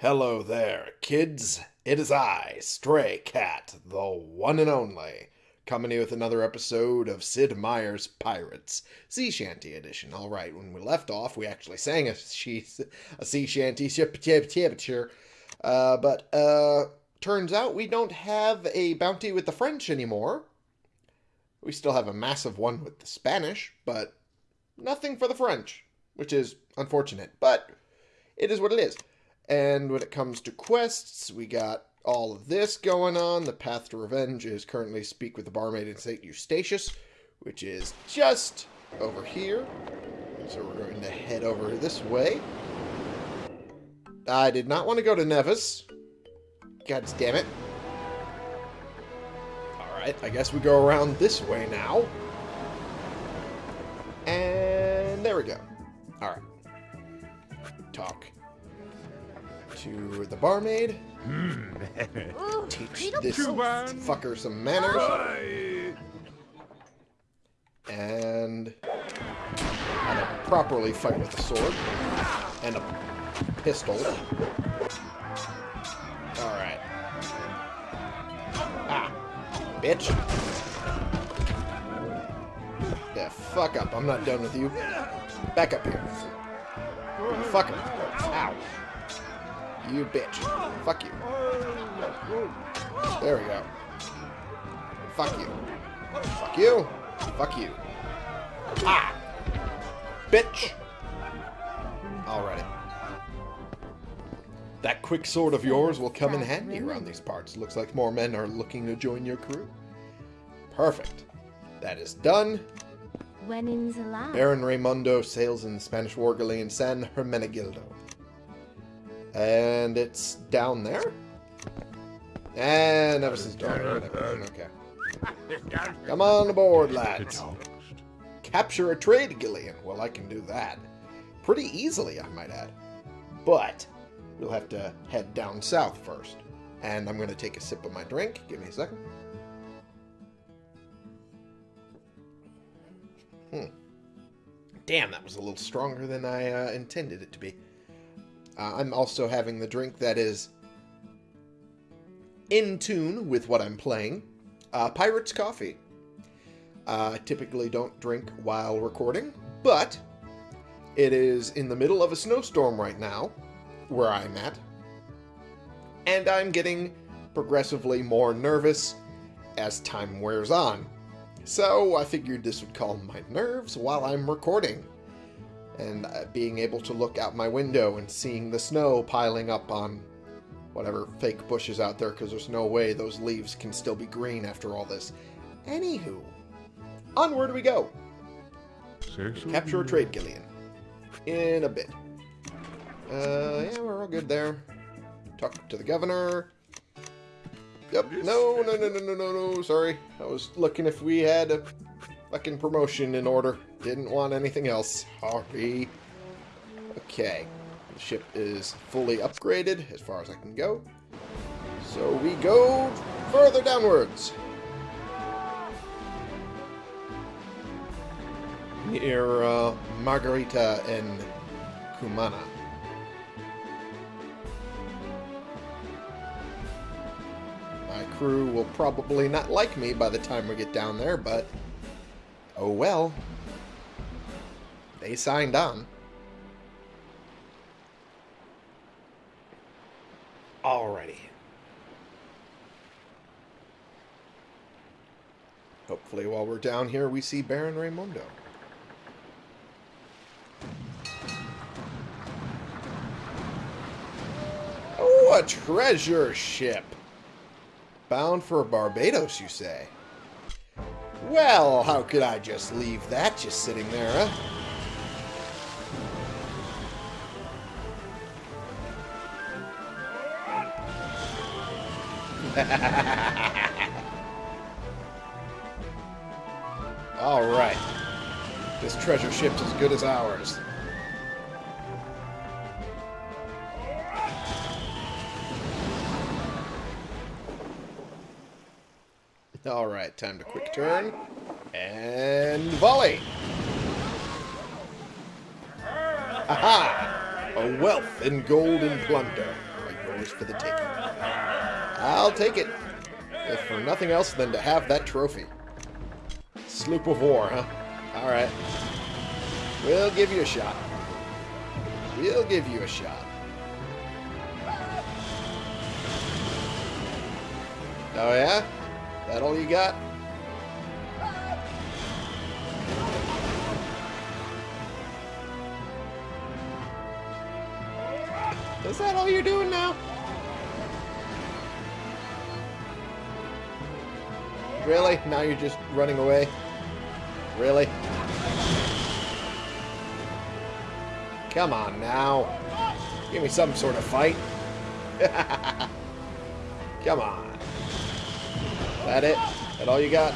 Hello there, kids. It is I, Stray Cat, the one and only, coming with another episode of Sid Meier's Pirates, Sea Shanty Edition. All right, when we left off, we actually sang a, she, a sea shanty, uh, but uh, turns out we don't have a bounty with the French anymore. We still have a massive one with the Spanish, but nothing for the French, which is unfortunate, but it is what it is. And when it comes to quests, we got all of this going on. The path to revenge is currently speak with the barmaid in St. Eustatius, which is just over here. So we're going to head over this way. I did not want to go to Nevis. God damn it. Alright, I guess we go around this way now. And there we go. Alright. Talk to the barmaid. Teach this fucker some manners. And how to properly fight with a sword. And a pistol. Alright. Ah. Bitch. Yeah, fuck up. I'm not done with you. Back up here. Fuck him. Ow. You bitch. Fuck you. There we go. Fuck you. Fuck you. Fuck you. Ah! Bitch! Alrighty. That quick sword of yours will come in handy around these parts. Looks like more men are looking to join your crew. Perfect. That is done. When in Baron Raimundo sails in the Spanish war galleon San Hermenegildo. And it's down there? And Nevis is done. Okay. Come on aboard, lads. Capture a trade galleon. Well, I can do that. Pretty easily, I might add. But we'll have to head down south first. And I'm going to take a sip of my drink. Give me a second. Hmm. Damn, that was a little stronger than I uh, intended it to be. Uh, I'm also having the drink that is in tune with what I'm playing. Uh, Pirate's Coffee. Uh, typically don't drink while recording, but it is in the middle of a snowstorm right now, where I'm at, and I'm getting progressively more nervous as time wears on. So I figured this would calm my nerves while I'm recording and uh, being able to look out my window and seeing the snow piling up on whatever fake bushes out there because there's no way those leaves can still be green after all this. Anywho, onward we go. Seriously? Capture a trade galleon. In a bit. Uh, yeah, we're all good there. Talk to the governor. Yep. No, no, no, no, no, no, no. Sorry. I was looking if we had a fucking promotion in order. Didn't want anything else. Sorry. Okay. The ship is fully upgraded as far as I can go. So we go further downwards. Near uh, Margarita and Cumana. My crew will probably not like me by the time we get down there, but oh well. They signed on. Alrighty. Hopefully while we're down here we see Baron Raimundo. Oh, a treasure ship! Bound for Barbados, you say? Well, how could I just leave that just sitting there, huh? Alright. This treasure ship's as good as ours. Alright, time to quick turn. And volley! Aha! A wealth in gold and plunder. ours for the taking. I'll take it. If for nothing else than to have that trophy. Sloop of war, huh? Alright. We'll give you a shot. We'll give you a shot. Oh yeah? That all you got? Is that all you're doing now? Really? Now you're just running away? Really? Come on now. Give me some sort of fight. Come on. That it? That all you got?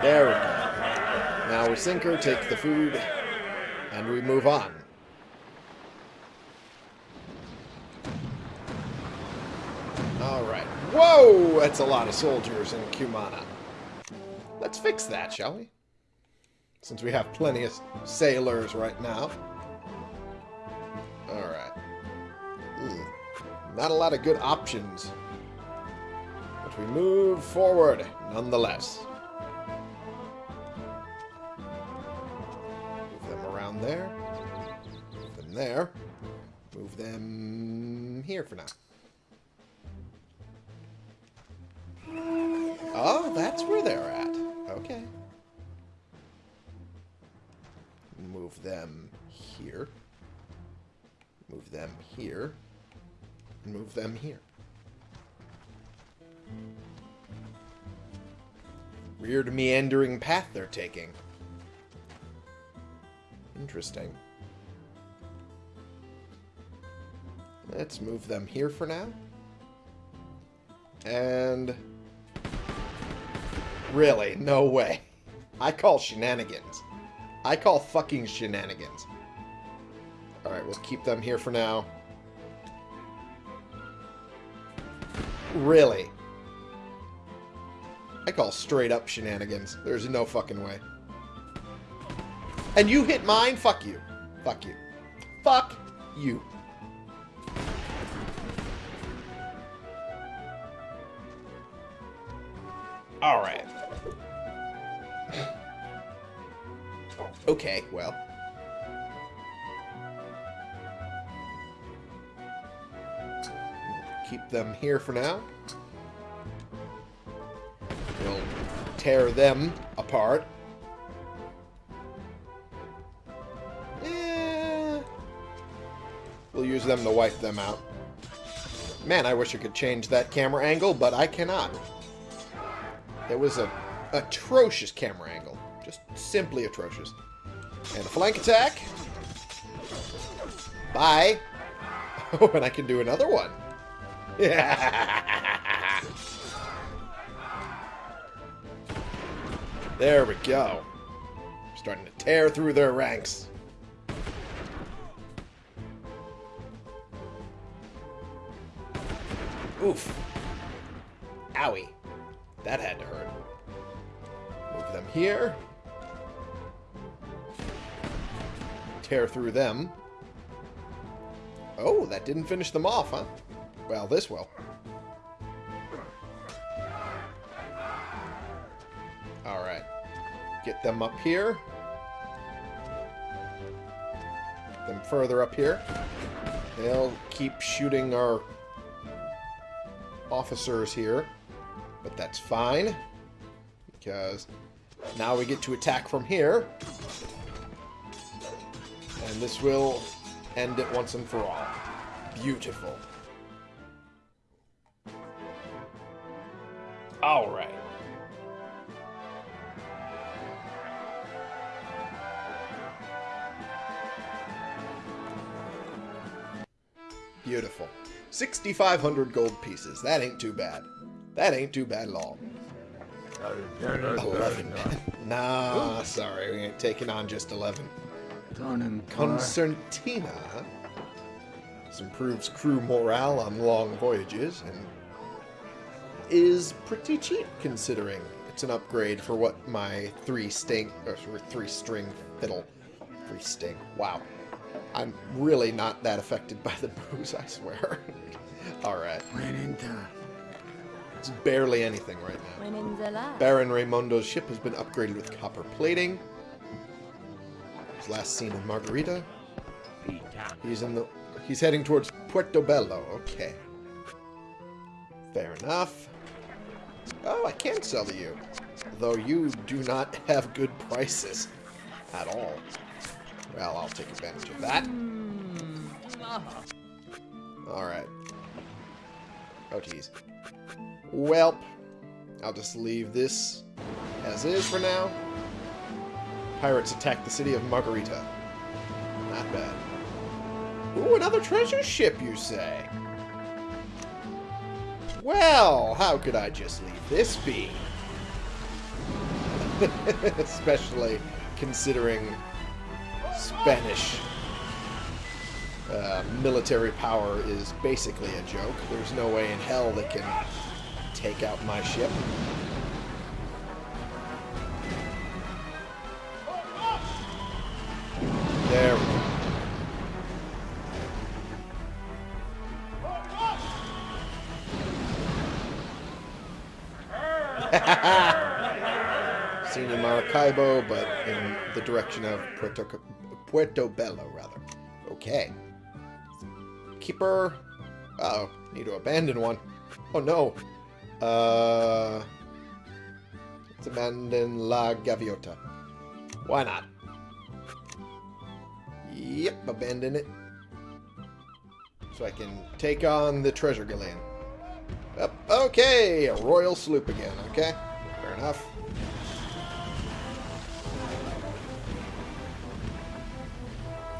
There we go. Now we sink her, take the food, and we move on. Alright. Whoa! That's a lot of soldiers in Cumana. Let's fix that, shall we? Since we have plenty of sailors right now. Alright. Hmm. Not a lot of good options. We move forward, nonetheless. Move them around there. Move them there. Move them here for now. Oh, that's where they're at. Okay. Move them here. Move them here. Move them here. Weird meandering path they're taking. Interesting. Let's move them here for now. And... Really? No way. I call shenanigans. I call fucking shenanigans. Alright, we'll keep them here for now. Really? I call straight up shenanigans. There's no fucking way. And you hit mine? Fuck you. Fuck you. Fuck you. Alright. okay, well. Keep them here for now. Tear them apart. Eh, we'll use them to wipe them out. Man, I wish I could change that camera angle, but I cannot. It was a atrocious camera angle. Just simply atrocious. And a flank attack. Bye. Oh, and I can do another one. Yeah. There we go. Starting to tear through their ranks. Oof. Owie. That had to hurt. Move them here. Tear through them. Oh, that didn't finish them off, huh? Well, this will. Get them up here. Get them further up here. They'll keep shooting our officers here. But that's fine. Because now we get to attack from here. And this will end it once and for all. Beautiful. 6,500 gold pieces. That ain't too bad. That ain't too bad at all. 11. nah, sorry. We ain't taking on just 11. Concertina. This improves crew morale on long voyages and is pretty cheap considering it's an upgrade for what my three string or three string fiddle, three string. Wow, I'm really not that affected by the booze, I swear. Alright. It's barely anything right now. When in the lab. Baron Raymondo's ship has been upgraded with copper plating. His last seen in Margarita. He's in the he's heading towards Puerto Bello. Okay. Fair enough. Oh, I can sell to you. Though you do not have good prices at all. Well, I'll take advantage of that. Hmm. Alright. Oh, geez. Welp. I'll just leave this as is for now. Pirates attack the city of Margarita. Not bad. Ooh, another treasure ship, you say? Well, how could I just leave this be? Especially considering Spanish uh, military power is basically a joke. There's no way in hell they can take out my ship. There we go. Seen in Maracaibo, but in the direction of Puerto, Puerto Bello, rather. Okay. Keeper. Uh oh Need to abandon one. Oh no. Uh. Let's abandon La Gaviota. Why not? Yep, abandon it. So I can take on the treasure galleon. Okay, a royal sloop again, okay? Fair enough.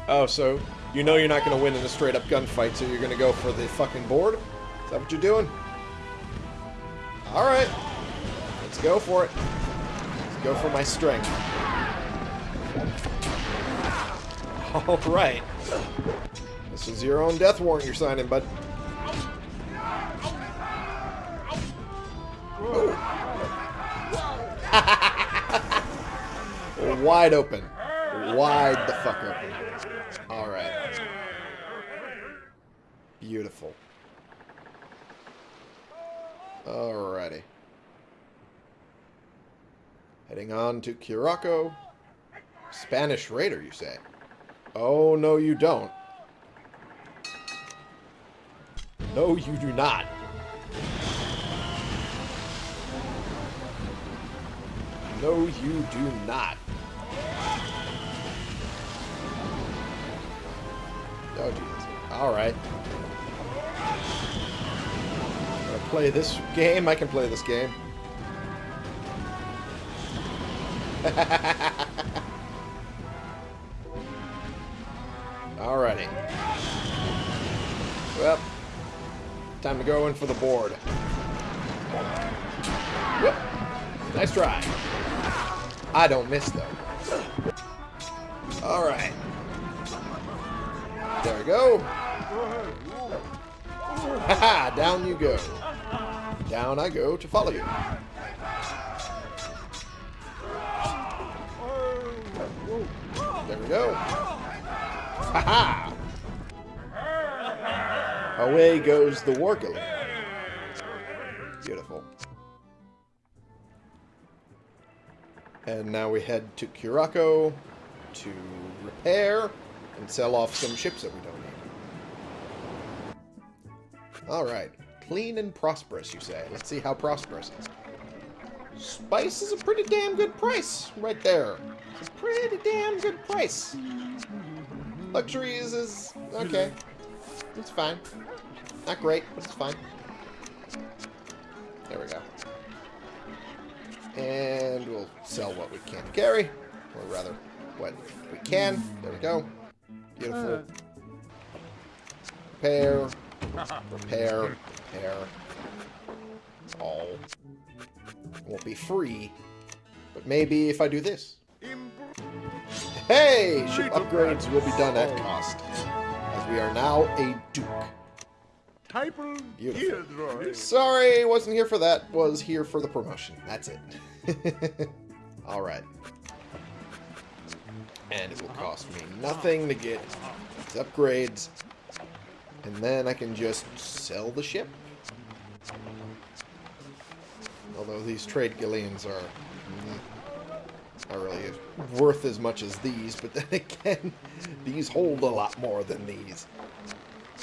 Oh, so you know you're not going to win in a straight-up gunfight, so you're going to go for the fucking board? Is that what you're doing? Alright. Let's go for it. Let's go for my strength. Alright. This is your own death warrant you're signing, bud. Wide open. Wide the fuck open. Alright. Beautiful. Alrighty. Heading on to Curacao. Spanish Raider, you say? Oh, no you don't. No, you do not. No, you do not. Oh, jeez. Alright. Gonna play this game? I can play this game. Alrighty. Well, time to go in for the board. Whoop. Nice try. I don't miss, though. Alright. There we go. Haha, down you go. Down I go to follow you. There we go. Haha! Away goes the Wargully. Beautiful. And now we head to Curacao to repair and sell off some ships that we don't need. Alright. Clean and prosperous, you say. Let's see how prosperous. Spice is a pretty damn good price right there. It's a pretty damn good price. Luxuries is okay. It's fine. Not great, but it's fine. There we go. And we'll sell what we can carry. Or rather, what we can. There we go. Beautiful. Repair. Repair. Repair. All. Won't be free. But maybe if I do this. Hey! Ship upgrades will be done at cost. As we are now a Duke. Beautiful. Sorry, wasn't here for that. Was here for the promotion. That's it. Alright. And it will cost me nothing to get these upgrades, and then I can just sell the ship. Although these trade galleons are mm, not really worth as much as these, but then again, these hold a lot more than these.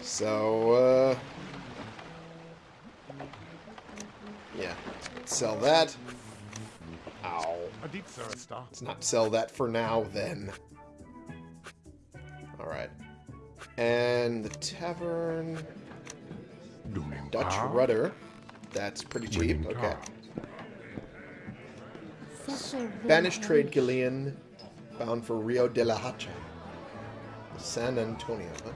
So, uh, yeah, sell that. Ow. Let's not sell that for now, then. Alright. And the tavern... Dutch rudder. That's pretty cheap. Okay. Spanish trade galleon bound for Rio de la Hacha. San Antonio, huh?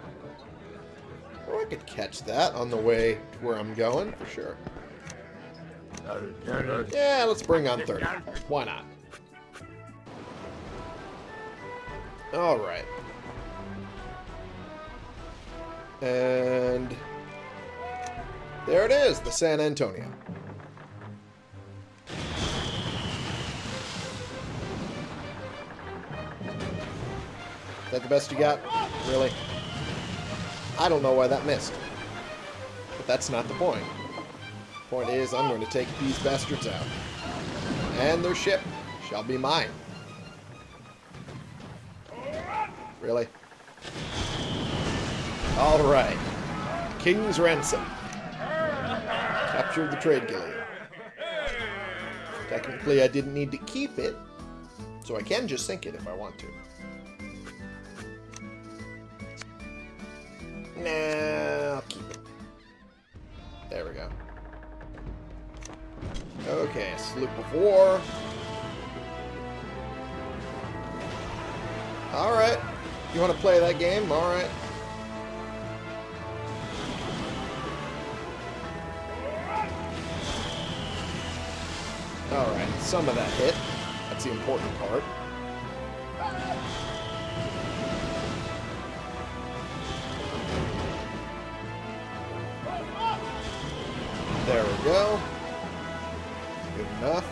Well, I could catch that on the way to where I'm going, for sure. Yeah, let's bring on 30. Why not? Alright. And... There it is, the San Antonio. Is that the best you got? Really? I don't know why that missed. But that's not the point. The point is, I'm going to take these bastards out. And their ship shall be mine. Really? Alright. King's Ransom. Captured the trade galleon. Technically, I didn't need to keep it, so I can just sink it if I want to. Nah, I'll keep it. There we go. Okay, sloop of war. Alright. You want to play that game? Alright. Some of that hit. That's the important part. There we go. Good enough.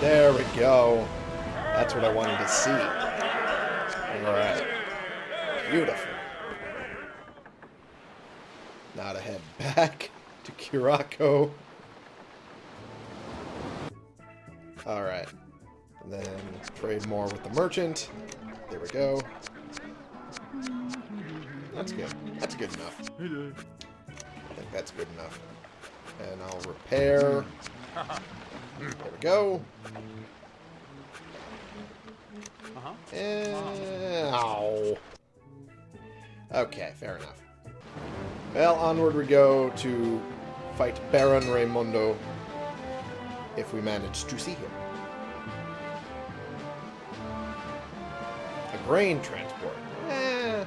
There we go. That's what I wanted to see. Alright. Beautiful. Now to head back to Curacao. Alright. Then let's trade more with the merchant. There we go. That's good. That's good enough. I think that's good enough. And I'll repair. There we go. Uh-huh. And, ow. Okay, fair enough. Well, onward we go to fight Baron Raimundo if we manage to see him. A grain transport. Eh,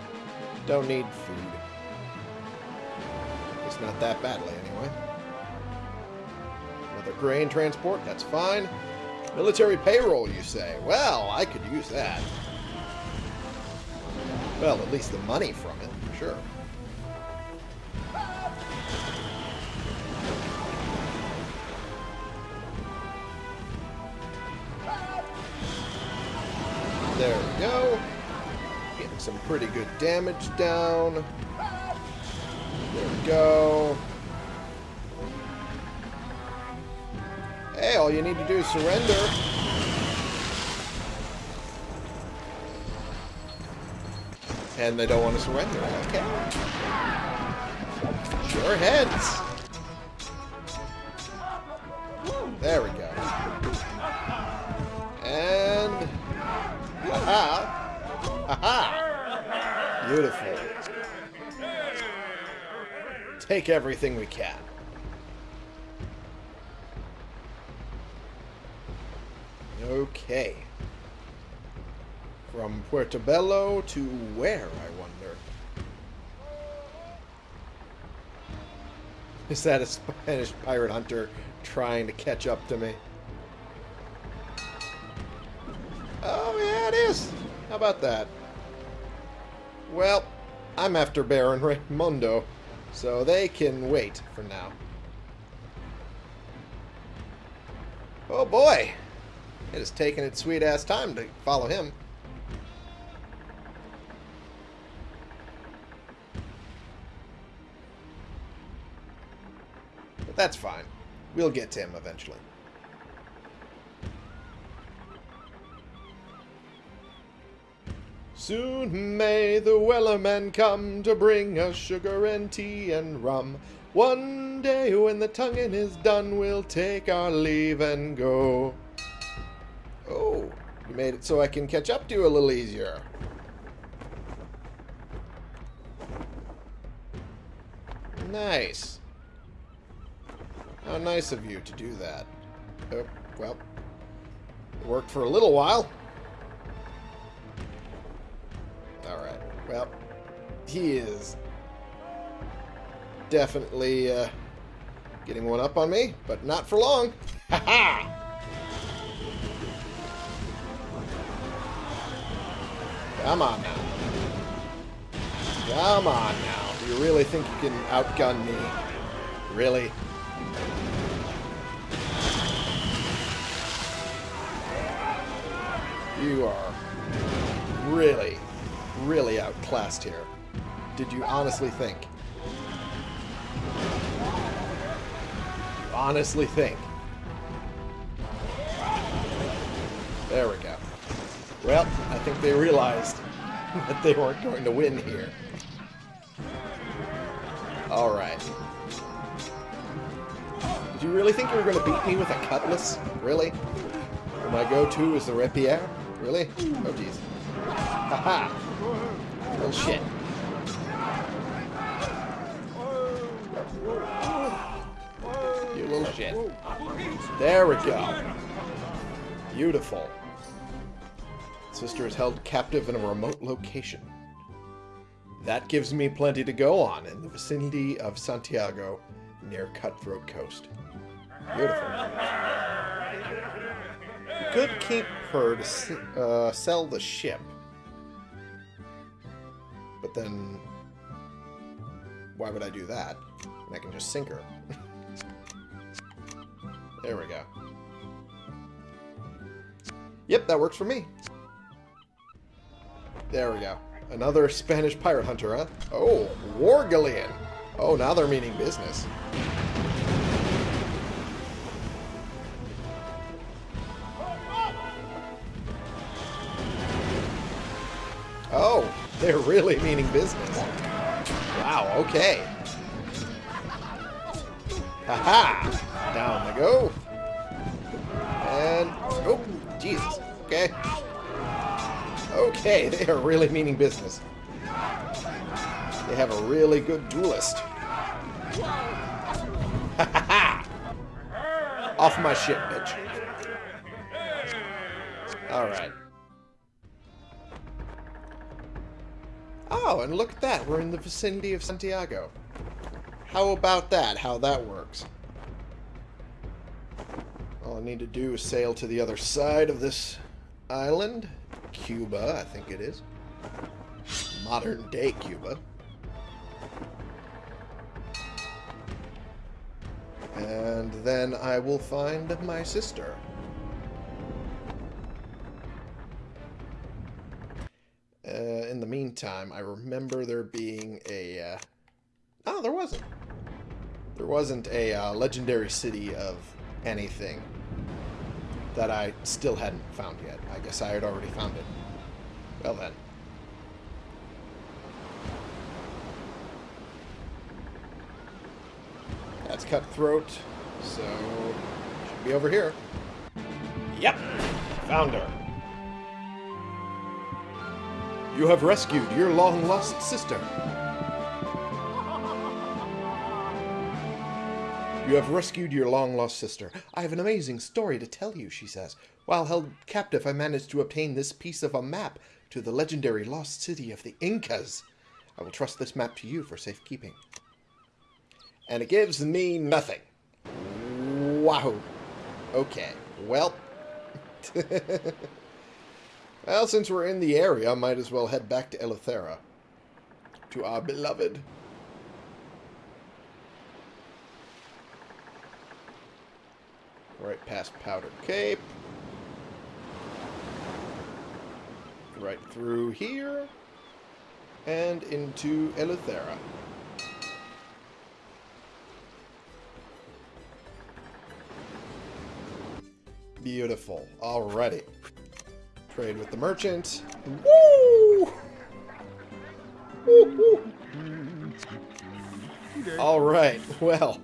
don't need food. It's not that badly, anyway. Another grain transport, that's fine. Military payroll, you say? Well, I could use that. Well, at least the money from it, for sure. Pretty good damage down. There we go. Hey, all you need to do is surrender. And they don't want to surrender. Okay. Sure heads. Beautiful. Take everything we can. Okay. From Puerto Bello to where, I wonder? Is that a Spanish pirate hunter trying to catch up to me? Oh, yeah, it is. How about that? Well, I'm after Baron Raimundo, so they can wait for now. Oh boy! It has taken its sweet ass time to follow him. But that's fine. We'll get to him eventually. Soon may the Wellerman come to bring us sugar and tea and rum. One day when the tonguing is done, we'll take our leave and go. Oh, you made it so I can catch up to you a little easier. Nice. How nice of you to do that. Oh, well, worked for a little while. Well, he is definitely uh, getting one up on me, but not for long. Ha ha! Come on now. Come on now. Do you really think you can outgun me? Really? You are really, really outclassed here. Did you honestly think? You honestly think? There we go. Well, I think they realized that they weren't going to win here. Alright. Did you really think you were going to beat me with a cutlass? Really? My go-to is the rapier? Really? Oh, jeez. Haha! Little shit. You little shit. There we go. Beautiful. Sister is held captive in a remote location. That gives me plenty to go on in the vicinity of Santiago, near Cutthroat Coast. Beautiful. Could keep her to uh, sell the ship. But then, why would I do that? And I can just sink her. there we go. Yep, that works for me. There we go. Another Spanish pirate hunter, huh? Oh, War Galleon. Oh, now they're meaning business. They're really meaning business. Wow, okay. Haha! -ha. Down they go. And, oh, Jesus. Okay. Okay, they are really meaning business. They have a really good duelist. Off my ship, bitch. Alright. Oh, and look at that. We're in the vicinity of Santiago. How about that? How that works. All I need to do is sail to the other side of this island. Cuba, I think it is. Modern day Cuba. And then I will find my sister. Meantime, I remember there being a... Uh... Oh, there wasn't. There wasn't a uh, legendary city of anything that I still hadn't found yet. I guess I had already found it. Well then. That's Cutthroat, so should be over here. Yep, found her. You have rescued your long-lost sister. You have rescued your long-lost sister. I have an amazing story to tell you, she says. While held captive, I managed to obtain this piece of a map to the legendary lost city of the Incas. I will trust this map to you for safekeeping. And it gives me nothing. Wow. Okay. Well. Well, since we're in the area, might as well head back to Eleuthera. To our beloved. Right past Powder Cape. Right through here. And into Eleuthera. Beautiful. Alrighty. Trade with the merchant. Woo! Woo. Alright, well.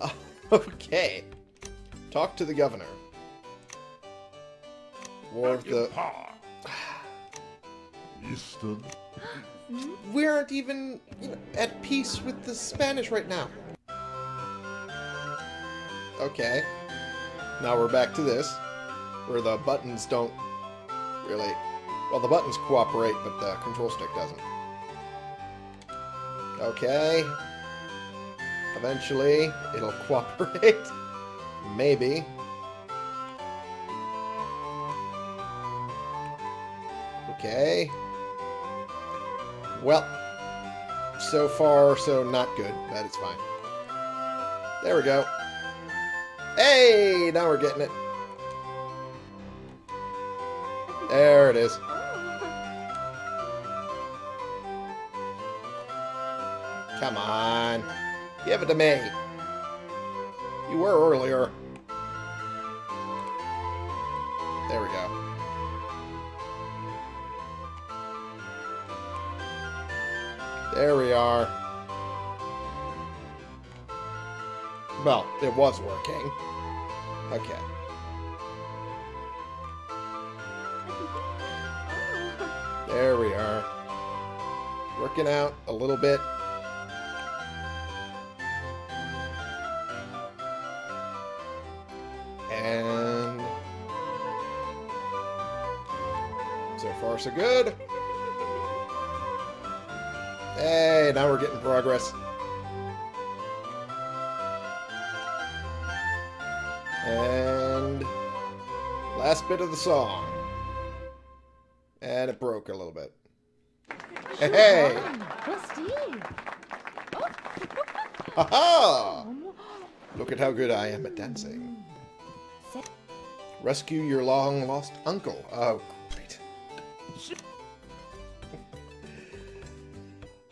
Okay. Talk to the governor. War of the... Easton. We aren't even you know, at peace with the Spanish right now. Okay. Now we're back to this, where the buttons don't really... Well, the buttons cooperate, but the control stick doesn't. Okay. Eventually, it'll cooperate. Maybe. Okay. Well, so far, so not good, but it's fine. There we go. Hey, now we're getting it. It is. Come on. Give it to me. You were earlier. There we go. There we are. Well, it was working. Okay. There we are. Working out a little bit. And... So far, so good. Hey, now we're getting progress. And last bit of the song. And it broke a little bit. Hey! Haha! Look at how good I am at dancing. Rescue your long lost uncle. Oh, great.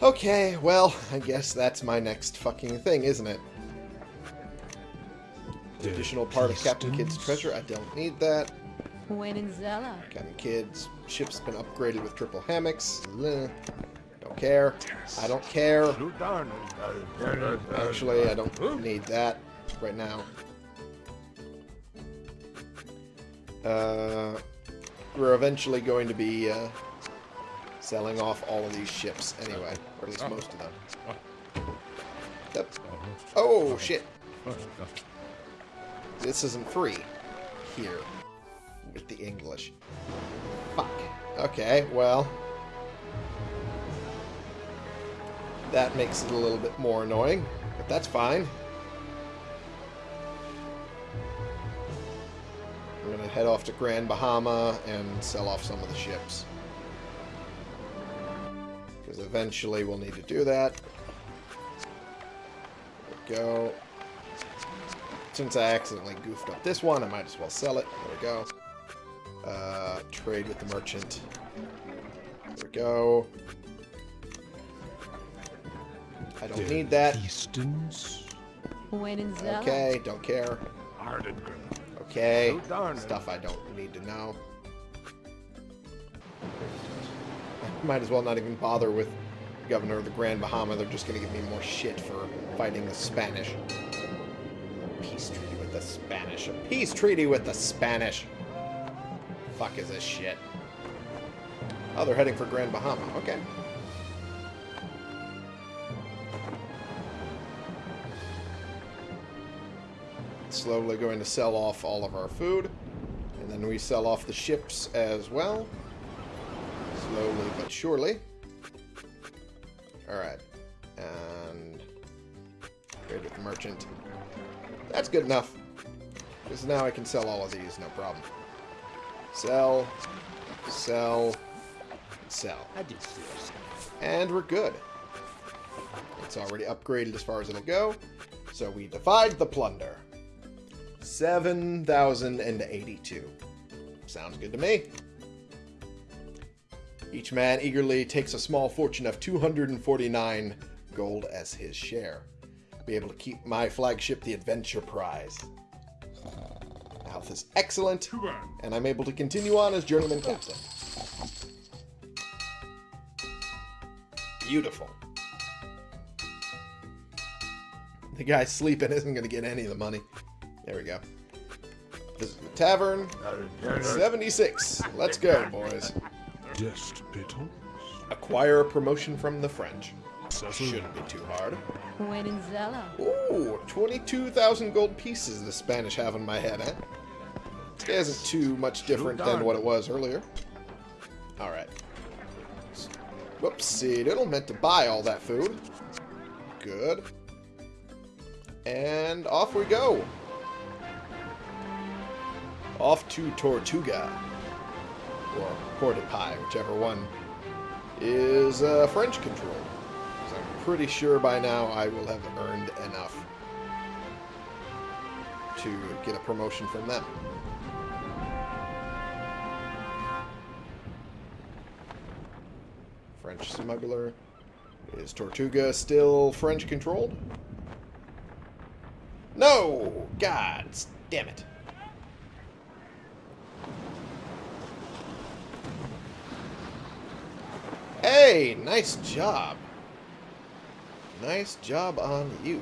Okay, well, I guess that's my next fucking thing, isn't it? Additional part of Captain Kidd's treasure. I don't need that. Zella. Captain Kidd's ship's been upgraded with triple hammocks. Don't care. I don't care. Actually, I don't need that right now. Uh, we're eventually going to be uh, selling off all of these ships anyway, or at least most of them. Yep. Oh, shit. This isn't free here with the English. Fuck. Okay, well. That makes it a little bit more annoying, but that's fine. I'm gonna head off to Grand Bahama and sell off some of the ships. Because eventually we'll need to do that. Go. Since I accidentally goofed up this one, I might as well sell it. There we go. Uh, trade with the merchant. There we go. I don't need that. Easton's. Zella. Okay, don't care. Ardengren. Okay. Stuff I don't need to know. Might as well not even bother with Governor of the Grand Bahama. They're just going to give me more shit for fighting the Spanish. Peace treaty with the Spanish. A peace treaty with the Spanish. Fuck is this shit? Oh, they're heading for Grand Bahama. Okay. Slowly going to sell off all of our food. And then we sell off the ships as well. Slowly but surely. Alright. And trade with the merchant. That's good enough. Because now I can sell all of these, no problem. Sell, sell, sell. I did And we're good. It's already upgraded as far as it'll go. So we divide the plunder. 7,082. Sounds good to me. Each man eagerly takes a small fortune of 249 gold as his share. Be able to keep my flagship, the Adventure Prize. Now health is excellent, and I'm able to continue on as journeyman captain. Beautiful. The guy sleeping isn't going to get any of the money. There we go. Visit the tavern. 76. Let's go, boys. Just Beatles. Acquire a promotion from the French. Shouldn't be too hard. When in Zella. Ooh, 22,000 gold pieces the Spanish have in my head, eh? This guy isn't too much different than what it was earlier. Alright. Whoopsie diddle, meant to buy all that food. Good. And off we go. Off to Tortuga. Or Port-de-Paix, whichever one is uh, French. 'Cause I'm pretty sure by now I will have earned enough to get a promotion from them. Smuggler. Is Tortuga still French controlled? No! God damn it. Hey, nice job. Nice job on you.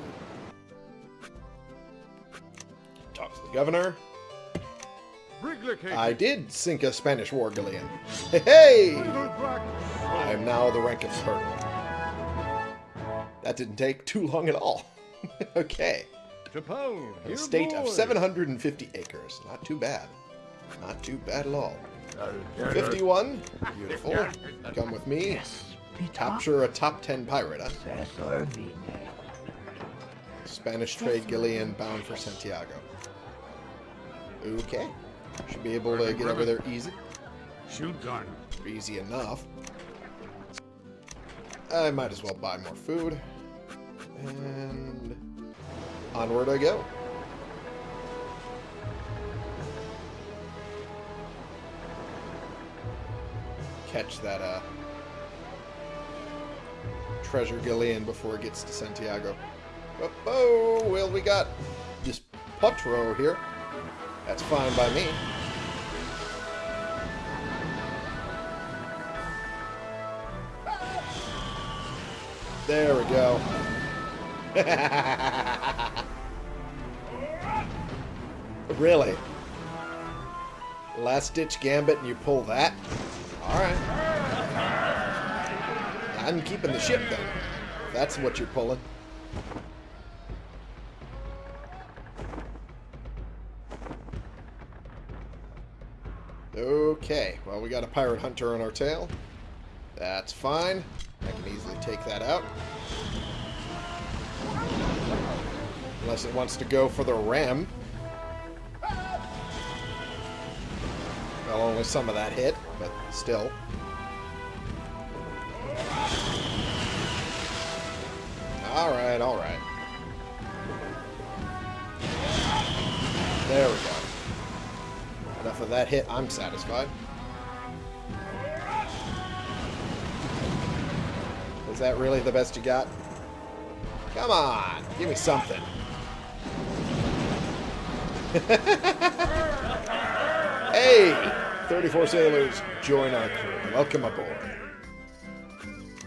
Talk to the governor. I did sink a Spanish war galleon. Hey! I am now the rank of colonel. That didn't take too long at all. okay. Japone. A state of 750 acres. Not too bad. Not too bad at all. 51. Beautiful. Come with me. Capture a top 10 pirate, huh? Spanish trade galleon bound for Santiago. Okay. Should be able to get over there easy. Shoot gun. Easy enough. I might as well buy more food. And onward I go. Catch that uh treasure galleon before it gets to Santiago. Oh, oh well we got this Potro here. That's fine by me. There we go. really? Last ditch gambit and you pull that? Alright. I'm keeping the ship. If that's what you're pulling. Okay, well we got a pirate hunter on our tail. That's fine. Take that out. Unless it wants to go for the ram. Well, only some of that hit, but still. Alright, alright. There we go. Enough of that hit, I'm satisfied. Is that really the best you got? Come on, give me something. hey! 34 sailors, join our crew. Welcome aboard.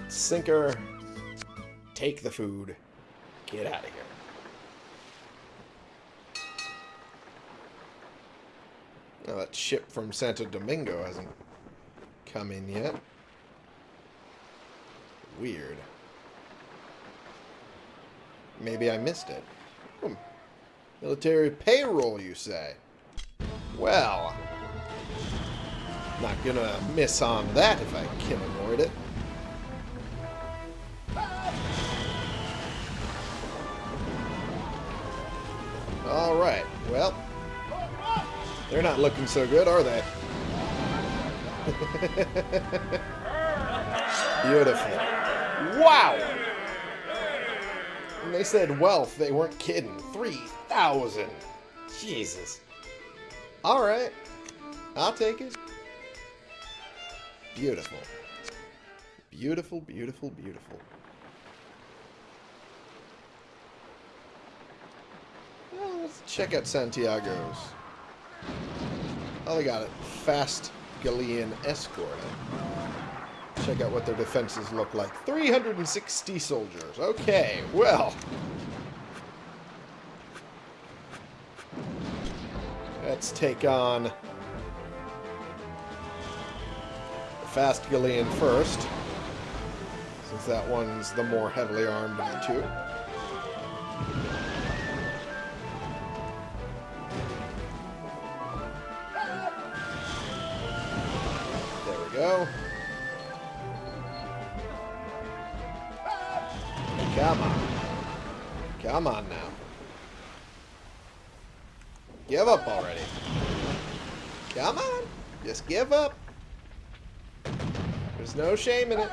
Sinker, take the food, get out of here. Now that ship from Santo Domingo hasn't come in yet. Weird. Maybe I missed it. Hmm. Military payroll, you say? Well, not gonna miss on that if I can avoid it. Alright, well, they're not looking so good, are they? Beautiful. Wow! When they said wealth, they weren't kidding. 3,000. Jesus. Alright. I'll take it. Beautiful. Beautiful, beautiful, beautiful. Well, let's check out Santiago's Oh, they got it. Fast Galleon escort. Check out what their defenses look like. 360 soldiers. Okay, well. Let's take on the Fast Galleon first. Since that one's the more heavily armed of the two. Shame in it.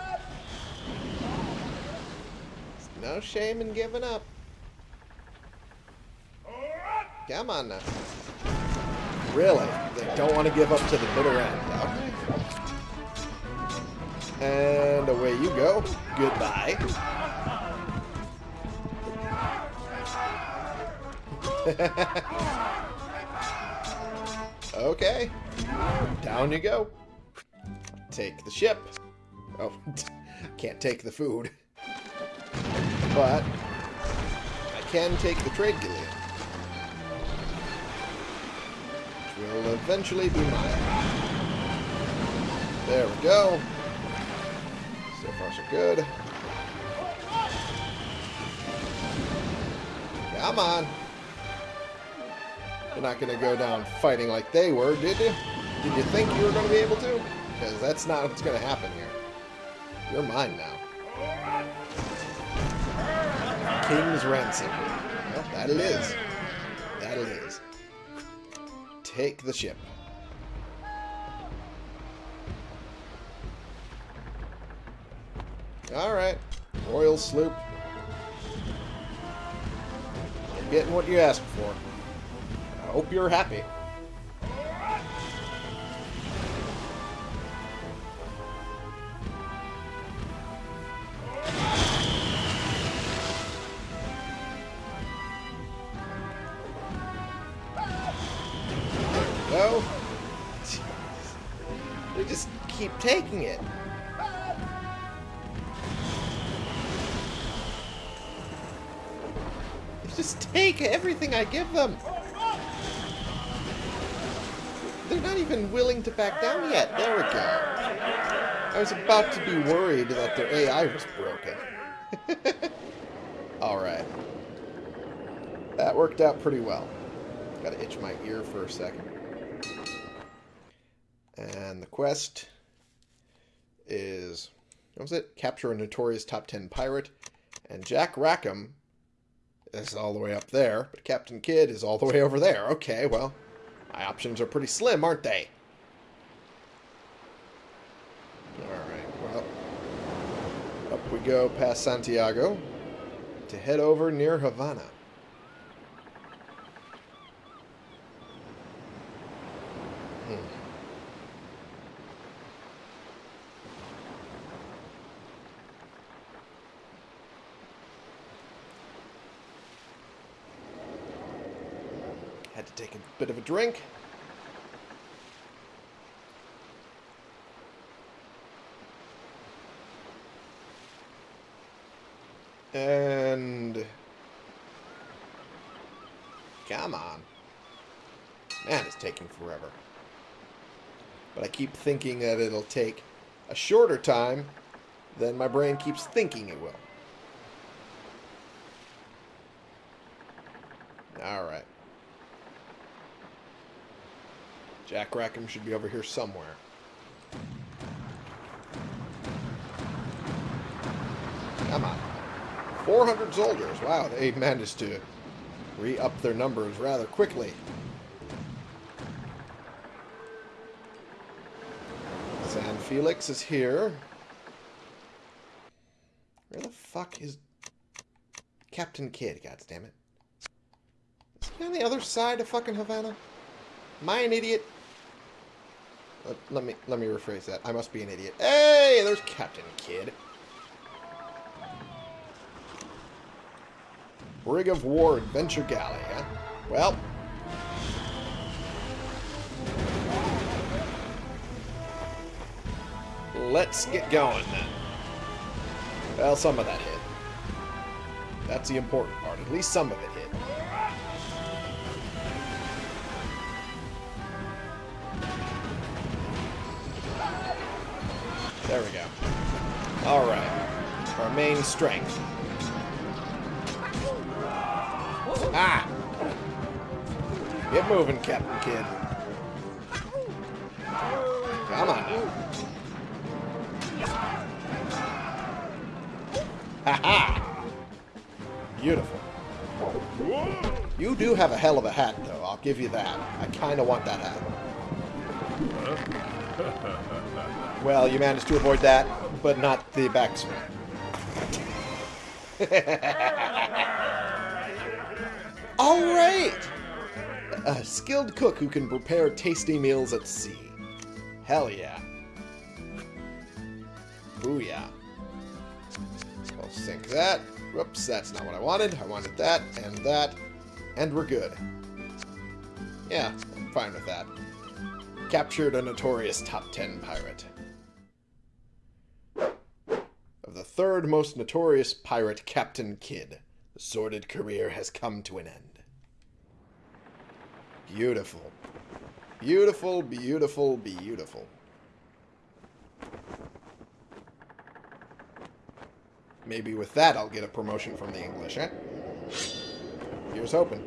There's no shame in giving up. Come on now. Really? They don't want to give up to the bitter end. Okay. And away you go. Goodbye. okay. Down you go. Take the ship. Oh, can't take the food. But I can take the trade galleon. Which will eventually be mine. There we go. So far so good. Come on. You're not going to go down fighting like they were, did you? Did you think you were going to be able to? Because that's not what's going to happen here. You're mine now. King's Ransom. Well, that it is. That it is. Take the ship. Alright. Royal sloop. You're getting what you asked for. I hope you're happy. It. They just take everything I give them. They're not even willing to back down yet. There we go. I was about to be worried that their AI was broken. Alright. That worked out pretty well. Gotta itch my ear for a second. And the quest is... What was it? Capture a notorious top 10 pirate. And Jack Rackham is all the way up there, but Captain Kidd is all the way over there. Okay, well, my options are pretty slim, aren't they? Alright, well. Up we go past Santiago to head over near Havana. Take a bit of a drink. And... Come on. Man, it's taking forever. But I keep thinking that it'll take a shorter time than my brain keeps thinking it will. Alright. Jack Rackham should be over here somewhere. Come on. 400 soldiers. Wow, they managed to re-up their numbers rather quickly. San Felix is here. Where the fuck is Captain Kidd, goddammit? Is he on the other side of fucking Havana? Am I an idiot? Let, let, me let me rephrase that. I must be an idiot. Hey, there's Captain Kidd. Brig of War Adventure Galley, huh? Well. Let's get going then. Well, some of that hit. That's the important part. At least some of it hit. Alright. Our main strength. Ah! Get moving, Captain Kidd. Come on now. Ha ha! Beautiful. You do have a hell of a hat, though. I'll give you that. I kind of want that hat. Well, you managed to avoid that, but not the backswing. All right! A skilled cook who can prepare tasty meals at sea. Hell yeah. Booyah. I'll sink that. Whoops, that's not what I wanted. I wanted that and that. And we're good. Yeah, I'm fine with that. Captured a notorious top 10 pirate. Third most notorious pirate, Captain Kidd, the sordid career has come to an end. Beautiful. Beautiful, beautiful, beautiful. Maybe with that I'll get a promotion from the English, eh? Here's hoping.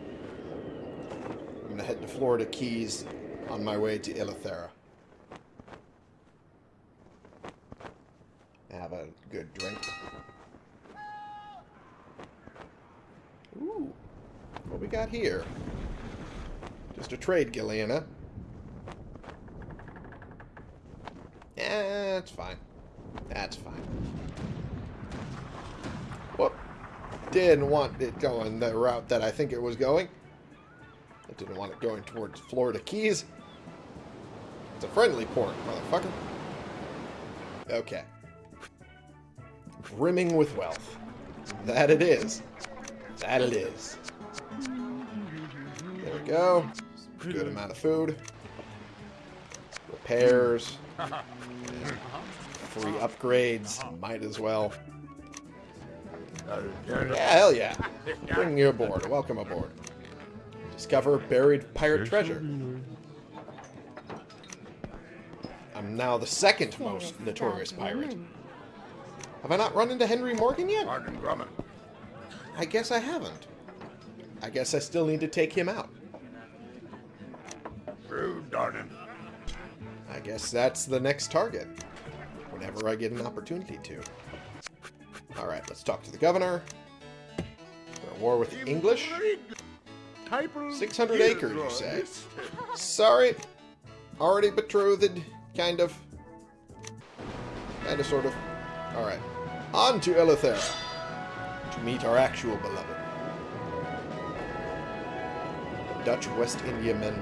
I'm gonna head to Florida Keys on my way to Eleuthera. Have a good drink. Ooh. What we got here? Just a trade, Gilliana. Yeah, that's fine. That's fine. Whoop. Didn't want it going the route that I think it was going. I didn't want it going towards Florida Keys. It's a friendly port, motherfucker. Okay. Brimming with wealth. That it is. That it is. There we go. Good amount of food. Repairs. Free upgrades. Might as well. Yeah, hell yeah. Bring you aboard. Welcome aboard. Discover buried pirate treasure. I'm now the second most notorious pirate. Have I not run into Henry Morgan yet? Martin Grumman. I guess I haven't. I guess I still need to take him out. True Darden. I guess that's the next target. Whenever I get an opportunity to. Alright, let's talk to the governor. We're at war with the English. 600 acres, you say? Sorry. Already betrothed, kind of. Kind of, sort of. Alright. On to Eleuthera. To meet our actual beloved. Dutch West Indiamen.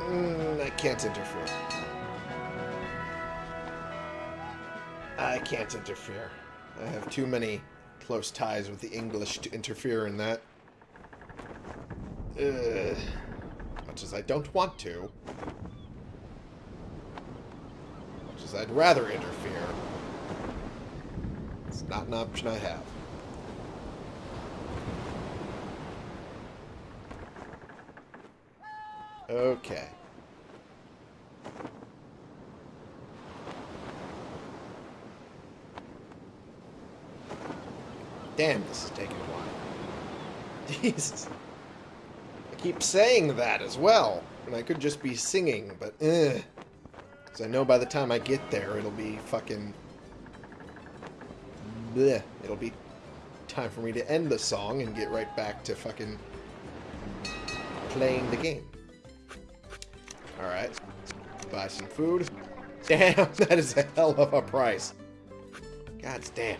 Mm, I can't interfere. I can't interfere. I have too many close ties with the English to interfere in that. Ugh. Much as I don't want to. As I'd rather interfere. It's not an option I have. Okay. Damn, this is taking a while. Jesus. I keep saying that as well. And I could just be singing, but eh. Because I know by the time I get there, it'll be fucking... Bleh. It'll be time for me to end the song and get right back to fucking playing the game. Alright. Buy some food. Damn, that is a hell of a price. God damn.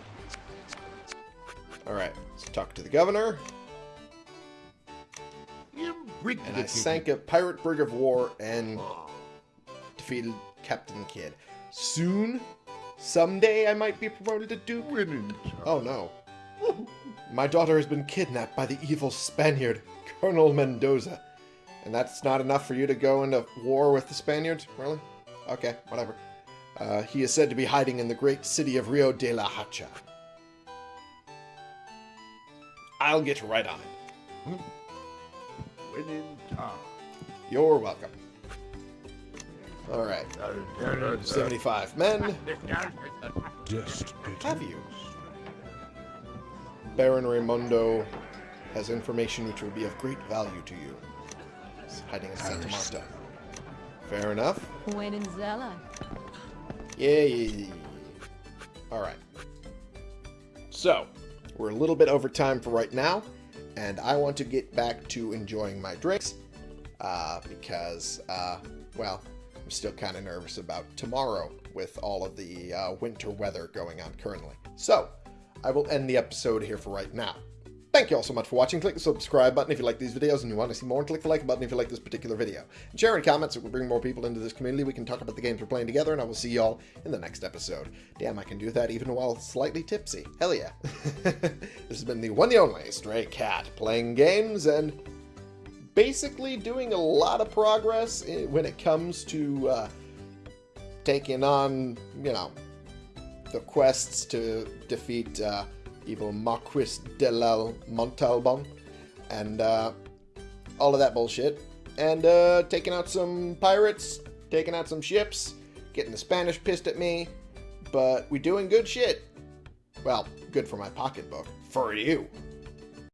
Alright, let's talk to the governor. And I sank a pirate brig of war and defeated Captain Kidd. Soon, someday, I might be promoted to Duke. Winning. Oh no. My daughter has been kidnapped by the evil Spaniard, Colonel Mendoza. And that's not enough for you to go into war with the Spaniards? Really? Okay, whatever. Uh, he is said to be hiding in the great city of Rio de la Hacha. I'll get right on it. In town. You're welcome. Alright, 75 men. Just piddle. Have you? Baron Raymondo has information which will be of great value to you. He's hiding in Santa Marta. Fair enough. When in Zella. Yeah, yeah, yeah, yeah. Alright. So, we're a little bit over time for right now, and I want to get back to enjoying my drinks, uh, because, uh, well, I'm still kind of nervous about tomorrow with all of the uh, winter weather going on currently. So, I will end the episode here for right now. Thank you all so much for watching. Click the subscribe button if you like these videos and you want to see more, and click the like button if you like this particular video. And share and comments so we bring more people into this community. We can talk about the games we're playing together, and I will see y'all in the next episode. Damn, I can do that even while slightly tipsy. Hell yeah. this has been the one and only Stray Cat, playing games and basically doing a lot of progress when it comes to uh, taking on, you know, the quests to defeat uh, evil Marquis de la Montalban and uh, all of that bullshit. And uh, taking out some pirates, taking out some ships, getting the Spanish pissed at me. But we're doing good shit. Well, good for my pocketbook. For you.